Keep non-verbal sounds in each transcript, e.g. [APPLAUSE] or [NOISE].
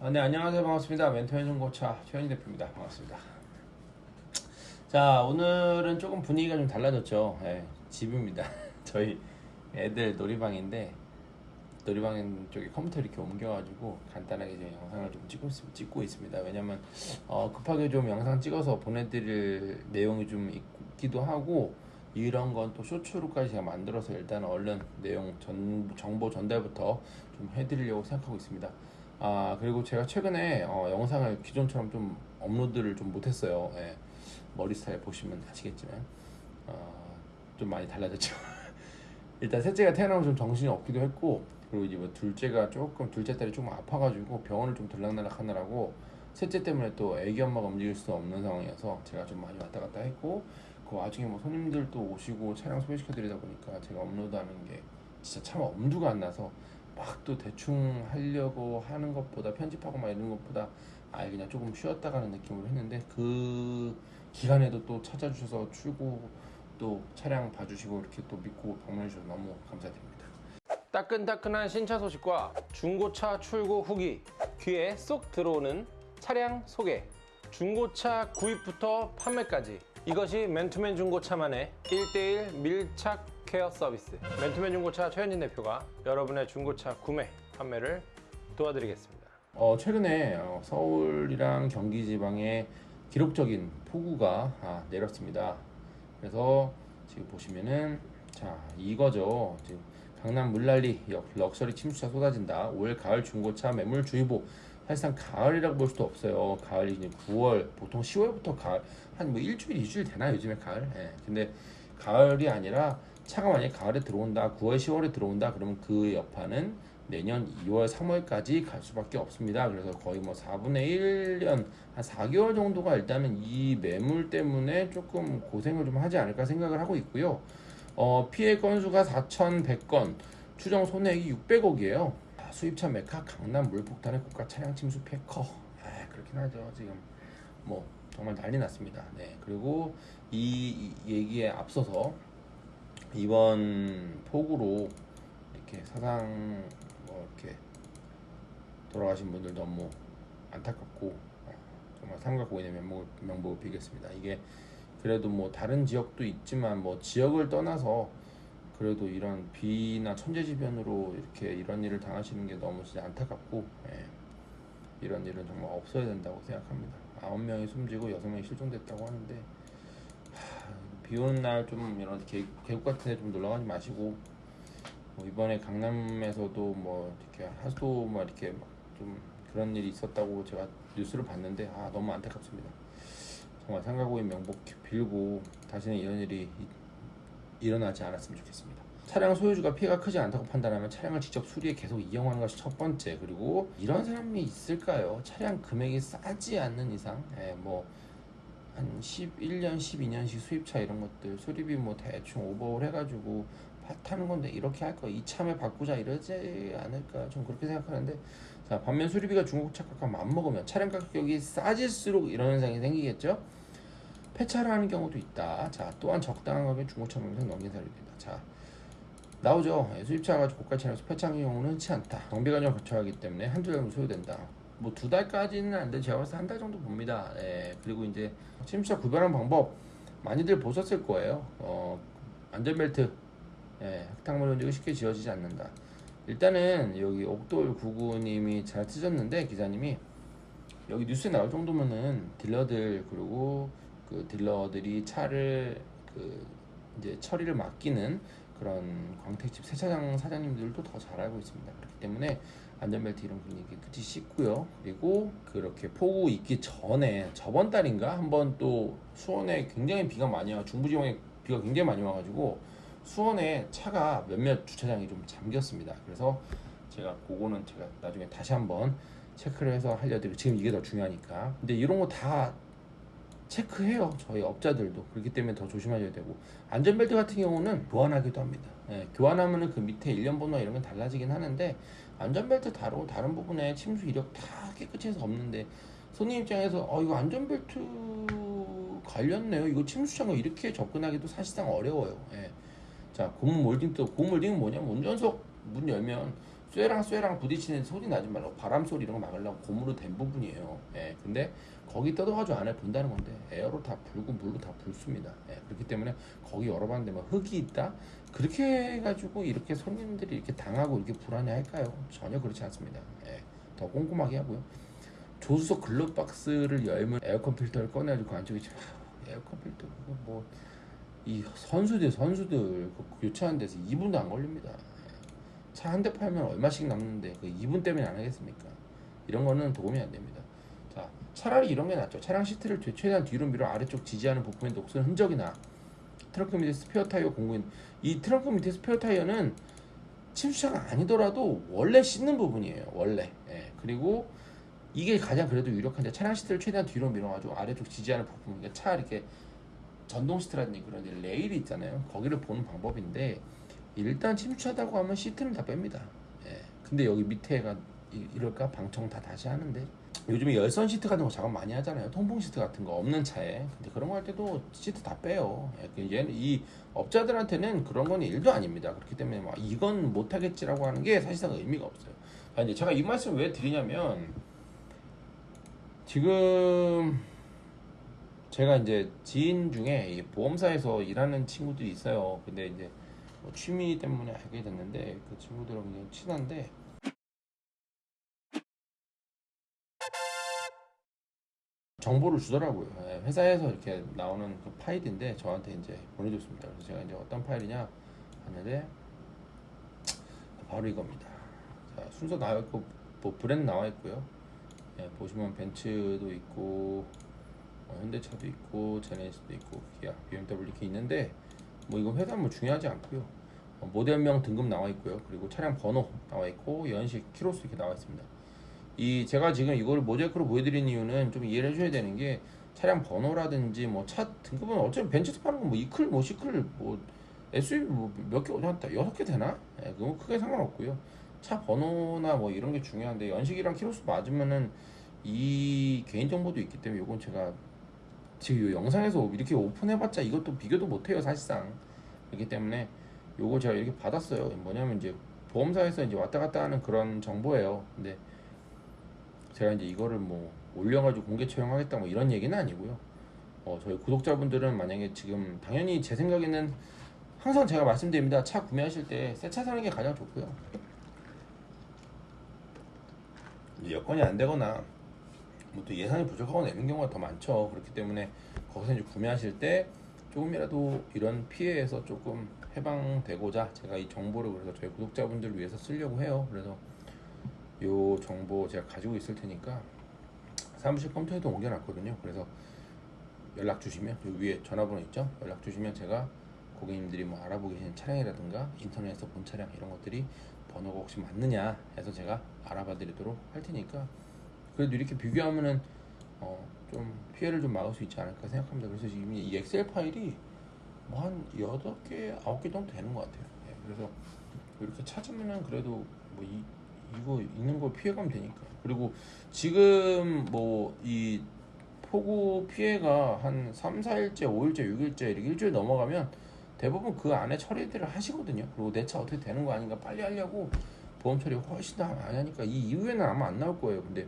아, 네 안녕하세요. 반갑습니다. 멘토의 중고차 최현희 대표입니다. 반갑습니다. 자 오늘은 조금 분위기가 좀 달라졌죠. 예, 집입니다. [LAUGHS] 저희 애들 놀이방인데 놀이방 쪽에 컴퓨터 이렇게 옮겨가지고 간단하게 이제 영상을 좀 찍고, 있- 찍고 있습니다 왜냐면 어, 급하게 좀 영상 찍어서 보내드릴 내용이 좀 있기도 하고 이런 건 또 쇼츠로까지 제가 만들어서 일단 얼른 내용 전, 정보 전달부터 좀 해드리려고 생각하고 있습니다 아 그리고 제가 최근에 어, 영상을 기존처럼 좀 업로드를 좀 못했어요. 예. 머리 스타일 보시면 아시겠지만 어, 좀 많이 달라졌죠. [LAUGHS] 일단 셋째가 태어나면 좀 정신이 없기도 했고 그리고 이제 뭐 둘째가 조금 둘째 딸이 조금 아파가지고 병원을 좀 들락날락 하느라고 셋째 때문에 또 애기 엄마가 움직일 수 없는 상황이어서 제가 좀 많이 왔다 갔다 했고 그 와중에 뭐 손님들도 오시고 차량 소개시켜 드리다 보니까 제가 업로드하는 게 진짜 참 엄두가 안 나서 막 또 대충 하려고 하는 것보다 편집하고 막 이런 것보다 아예 그냥 조금 쉬었다 가는 느낌으로 했는데 그 기간에도 또 찾아주셔서 출고 또 차량 봐주시고 이렇게 또 믿고 방문해 주셔서 너무 감사드립니다. 따끈따끈한 신차 소식과 중고차 출고 후기 귀에 쏙 들어오는 차량 소개. 중고차 구입부터 판매까지. 이것이 맨투맨 중고차만의 1대1 밀착 케어 서비스. 맨투맨 중고차 최현진 대표가 여러분의 중고차 구매 판매를 도와드리겠습니다. 어, 최근에 어, 서울이랑 경기 지방에 기록적인 폭우가 아, 내렸습니다. 그래서 지금 보시면은 자 이거죠. 지금 강남 물난리 역- 럭셔리 침수차 쏟아진다. 올 가을 중고차 매물 주의보. 사실상 가을이라고 볼 수도 없어요. 가을이 이제 9월 보통 10월부터 가을 한 뭐 일주일 이주일 되나 요즘에 가을? 예. 근데 가을이 아니라 차가 만약에 가을에 들어온다 9월 10월에 들어온다 그러면 그 여파는 내년 2월 3월까지 갈 수밖에 없습니다. 그래서 거의 뭐 4분의 1년 한 4개월 정도가 일단은 이 매물 때문에 조금 고생을 좀 하지 않을까 생각을 하고 있고요 어, 피해 건수가 4,100건, 추정 손해액이 600억이에요. 수입차 메카 강남 물폭탄의 고가 차량 침수 피해 커. 아, 그렇긴 하죠. 지금 뭐 정말 난리 났습니다. 네. 그리고 이, 이 얘기에 앞서서 이번 폭우로 이렇게 사상 뭐 이렇게 돌아가신 분들 너무 안타깝고 어, 정말 삼가 고인의 명복을, 비겠습니다. 이게 그래도 뭐 다른 지역도 있지만 뭐 지역을 떠나서 그래도 이런 비나 천재지변으로 이렇게 이런 일을 당하시는 게 너무 진짜 안타깝고 예. 이런 일은 정말 없어야 된다고 생각합니다. 아홉 명이 숨지고 여섯 명이 실종됐다고 하는데 하, 비 오는 날 좀 이런 계, 계곡 같은 데 좀 놀러 가지 마시고 뭐 이번에 강남에서도 뭐 이렇게 하수도 뭐 이렇게 막좀 그런 일이 있었다고 제가 뉴스를 봤는데 아 너무 안타깝습니다. 정말 상가고인 명복 빌고 다시는 이런 일이 이- 일어나지 않았으면 좋겠습니다. 차량 소유주가 피해가 크지 않다고 판단하면 차량을 직접 수리해 계속 이용하는 것이 첫 번째. 그리고 이런 사람이 있을까요? 차량 금액이 싸지 않는 이상, 예, 뭐, 한 11년, 12년씩 수입차 이런 것들, 수리비 뭐 대충 오버홀 해가지고 파- 타는 건데 이렇게 할 거, 이참에 바꾸자 이러지 않을까. 좀 그렇게 생각하는데, 자, 반면 수리비가 중국 차 값과 맞먹으면 차량 가격이 싸질수록 이런 현상이 생기겠죠? 폐차를 하는 경우도 있다. 자, 또한 적당한 가격에 중고차 명상 넘긴 사례도 있다. 자, 나오죠. 예, 수입차가 고가 차량에서 폐차하는 경우는 흔치 않다. 경비 과정을 거쳐야 하기 때문에 한두 달 정도 소요된다. 뭐 두 달까지는 안 돼. 제가 봤을 때 한 달 정도 봅니다. 예, 그리고 이제 침수차 구별하는 방법 많이들 보셨을 거예요. 어, 안전벨트, 예, 흙탕물 흔적이 쉽게 지워지지 않는다. 일단은 여기 옥돌 구구님이 잘 쓰셨는데 기사님이 여기 뉴스에 나올 정도면은 딜러들 그리고 그 딜러들이 차를 그 이제 처리를 맡기는 그런 광택집 세차장 사장님들도 더 잘 알고 있습니다. 그렇기 때문에 안전벨트 이런 분위기 깨끗이 씻고요. 그리고 그렇게 폭우 있기 전에 저번 달인가 한번 또 수원에 굉장히 비가 많이 와 중부지방에 비가 굉장히 많이 와가지고 수원에 차가 몇몇 주차장이 좀 잠겼습니다. 그래서 제가 그거는 제가 나중에 다시 한번 체크를 해서 알려드리고 지금 이게 더 중요하니까. 근데 이런 거 다 체크해요. 저희 업자들도 그렇기 때문에 더 조심하셔야 되고 안전벨트 같은 경우는 교환하기도 합니다. 예, 교환하면은 그 밑에 일련 번호 이런 건 달라지긴 하는데 안전벨트 다르고 다른 부분에 침수 이력 다 깨끗이 해서 없는데 손님 입장에서 어 이거 안전벨트 갈렸네요. 이거 침수창고 이렇게 접근하기도 사실상 어려워요. 예. 자 고무 몰딩도 고무 몰딩은 뭐냐면 운전석 문 열면 쇠랑 쇠랑 부딪히는 소리 나지 말고 바람 소리 이런 거 막으려고 고무로 된 부분이에요. 예. 근데 거기 뜯어가지고 안에 본다는 건데 에어로 다 불고 물로 다 불습니다. 예. 그렇기 때문에 거기 열어봤는데 뭐 흙이 있다 그렇게 해가지고 이렇게 손님들이 이렇게 당하고 이렇게 불안해 할까요? 전혀 그렇지 않습니다. 예. 더 꼼꼼하게 하고요. 조수석 글러박스를 열면 에어컨 필터를 꺼내가지고 그 안쪽에 참, 에어컨 필터 뭐이 선수들 선수들 그 교체하는 데서 2분도 안 걸립니다. 차 한 대 팔면 얼마씩 남는데 그 2분 때문에 안 하겠습니까? 이런 거는 도움이 안 됩니다. 자 차라리 이런 게 낫죠. 차량 시트를 최- 최대한 뒤로 밀어 아래쪽 지지하는 부품에 녹슨 흔적이나 트렁크 밑에 스페어 타이어 공구인 이 트렁크 밑에 스페어 타이어는 침수차가 아니더라도 원래 씻는 부분이에요. 원래. 예. 그리고 이게 가장 그래도 유력한데 차량 시트를 최대한 뒤로 밀어가지고 아래쪽 지지하는 부분, 그러니까 차 이렇게 전동 시트라든지 그런 레일이 있잖아요. 거기를 보는 방법인데 일단 침수차라고 하면 시트는 다 뺍니다. 예. 근데 여기 밑에가 이- 이럴까 방청 다 다시 하는데 요즘에 열선 시트 같은 거 작업 많이 하잖아요. 통풍 시트 같은 거 없는 차에. 근데 그런 거 할 때도 시트 다 빼요. 예. 그 얘는 이 업자들한테는 그런 건 일도 아닙니다. 그렇기 때문에 막 이건 못 하겠지라고 하는 게 사실상 의미가 없어요. 아, 이제 제가 이 말씀을 왜 드리냐면 지금 제가 이제 지인 중에 이 보험사에서 일하는 친구들이 있어요. 근데 이제 뭐 취미 때문에 알게 됐는데 그 친구들은 그냥 친한데 정보를 주더라고요. 예, 회사에서 이렇게 나오는 그 파일인데 저한테 이제 보내줬습니다. 그래서 제가 이제 어떤 파일이냐 하는데 바로 이겁니다. 자, 순서 나와 있고 뭐 브랜드 나와 있고요. 예, 보시면 벤츠도 있고 어, 현대차도 있고 제네시스도 있고 기아, BMW 이렇게 있는데 뭐 이거 회사 뭐 중요하지 않고요. 어, 모델명 등급 나와 있고요. 그리고 차량 번호 나와 있고 연식, 키로수 이렇게 나와 있습니다. 이 제가 지금 이걸 모자이크로 보여드린 이유는 좀 이해를 해줘야 되는 게 차량 번호라든지 뭐 차 등급은 어차피 벤츠에서 파는 거뭐 이클 뭐 시클 뭐 SUV 뭐몇개 한다 여섯 개 되나? 예, 그거 크게 상관없고요. 차 번호나 뭐 이런 게 중요한데 연식이랑 키로수 맞으면은 이 개인 정보도 있기 때문에 이건 제가 지금 이 영상에서 이렇게 오픈해봤자 이것도 비교도 못해요 사실상 그렇기 때문에 요거 제가 이렇게 받았어요. 뭐냐면 이제 보험사에서 이제 왔다 갔다 하는 그런 정보예요. 근데 제가 이제 이거를 뭐 올려가지고 공개 처형하겠다 뭐 이런 얘기는 아니고요. 어, 저희 구독자분들은 만약에 지금 당연히 제 생각에는 항상 제가 말씀드립니다. 차 구매하실 때 새 차 사는 게 가장 좋고요. 여건이 안 되거나 뭐 또 예산이 부족하거나 이런 경우가 더 많죠. 그렇기 때문에 거기서 이제 구매하실 때 조금이라도 이런 피해에서 조금 해방되고자 제가 이 정보를 그래서 저희 구독자분들 을 위해서 쓰려고 해요. 그래서 요 정보 제가 가지고 있을 테니까 사무실 컴퓨터에도 옮겨놨거든요. 그래서 연락 주시면 여기 위에 전화번호 있죠? 연락 주시면 제가 고객님들이 뭐 알아보고 계신 차량이라든가 인터넷에서 본 차량 이런 것들이 번호가 혹시 맞느냐 해서 제가 알아봐 드리도록 할 테니까 그래도 이렇게 비교하면은 어, 좀 피해를 좀 막을 수 있지 않을까 생각합니다. 그래서 지금 이 엑셀 파일이 뭐 한 여덟 개, 아홉 개 정도 되는 것 같아요. 예, 그래서 이렇게 찾으면은 그래도 뭐 이, 이거 있는 거 피해가면 되니까. 그리고 지금 뭐 이 폭우 피해가 한 3, 4일째, 5일째, 6일째 이렇게 일주일 넘어가면 대부분 그 안에 처리들을 하시거든요. 그리고 내 차 어떻게 되는 거 아닌가 빨리 하려고 보험 처리 훨씬 더 많이 하니까 이 이후에는 아마 안 나올 거예요. 근데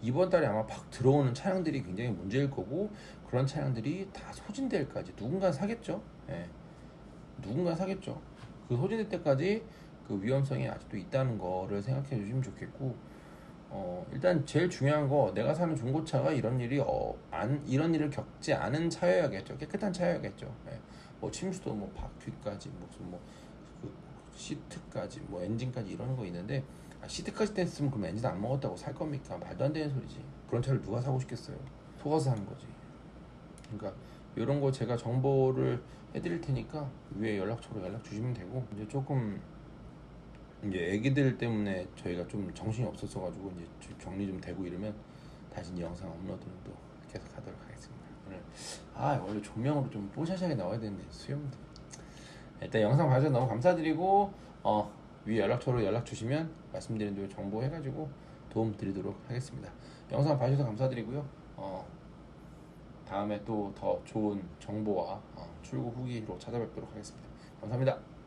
이번 달에 아마 팍 들어오는 차량들이 굉장히 문제일 거고 그런 차량들이 다 소진될 때까지 누군가 사겠죠. 예. 누군가 사겠죠. 그 소진될 때까지 그 위험성이 아직도 있다는 거를 생각해 주시면 좋겠고 어, 일단 제일 중요한 거 내가 사는 중고차가 이런 일이 어, 안 이런 일을 겪지 않은 차여야겠죠. 깨끗한 차여야겠죠. 예. 뭐 침수도 뭐 바퀴까지 무슨 뭐 그 시트까지 뭐 엔진까지 이런 거 있는데 아, 시트까지 됐으면 그럼 엔진 안 먹었다고 살 겁니까? 말도 안 되는 소리지. 그런 차를 누가 사고 싶겠어요? 속아서 사는 거지. 그러니까 이런 거 제가 정보를 해드릴 테니까 위에 연락처로 연락 주시면 되고 이제 조금 이제 애기들 때문에 저희가 좀 정신이 없었어 가지고 이제 좀 격리 좀 되고 이러면 다시 영상 업로드는 또 계속 하도록 하겠습니다. 오늘 아 원래 조명으로 좀 뽀샤샤하게 나와야 되는데 수염도 일단 영상 봐주셔서 너무 감사드리고 어 위에 연락처로 연락 주시면 말씀드린 대로 정보 해가지고 도움 드리도록 하겠습니다. 영상 봐주셔서 감사드리고요. 어, 다음에 또 더 좋은 정보와 어, 출고 후기로 찾아뵙도록 하겠습니다. 감사합니다.